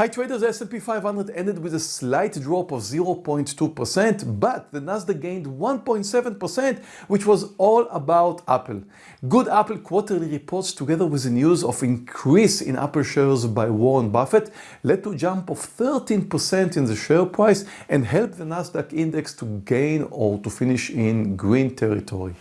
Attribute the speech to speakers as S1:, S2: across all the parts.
S1: Hi traders, S&P 500 ended with a slight drop of 0.2%, but the Nasdaq gained 1.7%, which was all about Apple. Good Apple quarterly reports together with the news of increase in Apple shares by Warren Buffett led to a jump of 13% in the share price and helped the Nasdaq index to gain or to finish in green territory.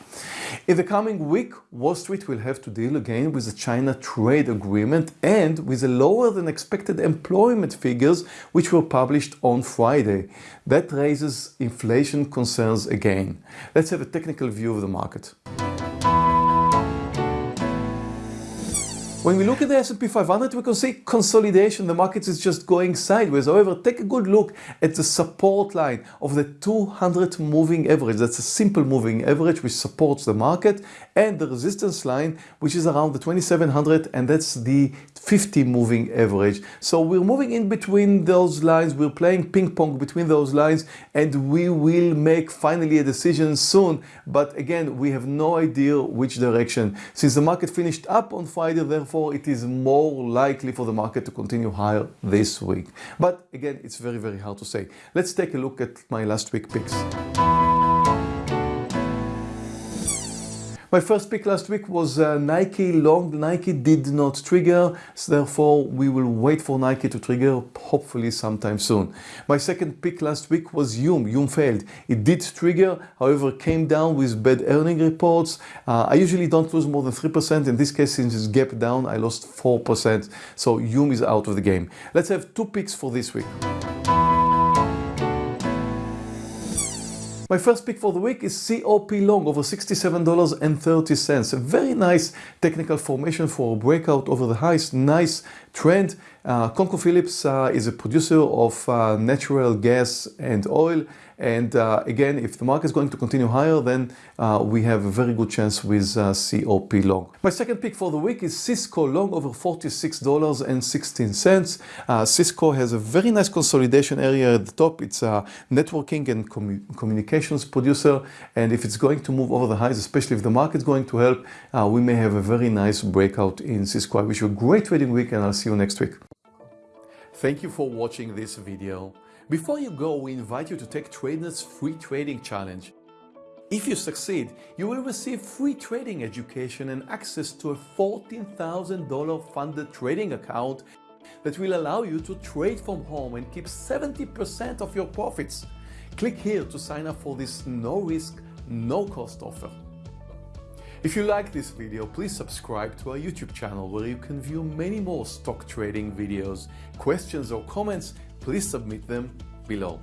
S1: In the coming week, Wall Street will have to deal again with the China trade agreement and with the lower than expected employment figures which were published on Friday. That raises inflation concerns again. Let's have a technical view of the market. When we look at the S&P 500, we can see consolidation. The market is just going sideways. However, take a good look at the support line of the 200 moving average. That's a simple moving average which supports the market and the resistance line which is around the 2700 and that's the 50 moving average. So we're moving in between those lines. We're playing ping pong between those lines and we will make finally a decision soon. But again, we have no idea which direction. Since the market finished up on Friday, therefore therefore it is more likely for the market to continue higher this week. But again, it's very, very hard to say. Let's take a look at my last week picks. My first pick last week was uh, Nike long. Nike did not trigger, so therefore we will wait for Nike to trigger hopefully sometime soon. My second pick last week was Yum. Yum failed. It did trigger, however came down with bad earning reports. Uh, I usually don't lose more than 3%. In this case, since it's gap down, I lost 4%. So Yum is out of the game. Let's have two picks for this week. My first pick for the week is COP long over $67.30. A very nice technical formation for a breakout over the highest. Nice trend. Uh, ConocoPhillips uh, is a producer of uh, natural gas and oil and uh, again if the market is going to continue higher then uh, we have a very good chance with uh, COP long. My second pick for the week is Cisco long over $46.16. Uh, Cisco has a very nice consolidation area at the top. It's a networking and commu communications producer and if it's going to move over the highs especially if the market is going to help uh, we may have a very nice breakout in Cisco. I wish you a great trading week and I'll see you next week. Thank you for watching this video. Before you go, we invite you to take TradeNet's free trading challenge. If you succeed, you will receive free trading education and access to a $14,000 funded trading account that will allow you to trade from home and keep 70% of your profits. Click here to sign up for this no risk, no cost offer. If you like this video, please subscribe to our YouTube channel where you can view many more stock trading videos. Questions or comments, please submit them below.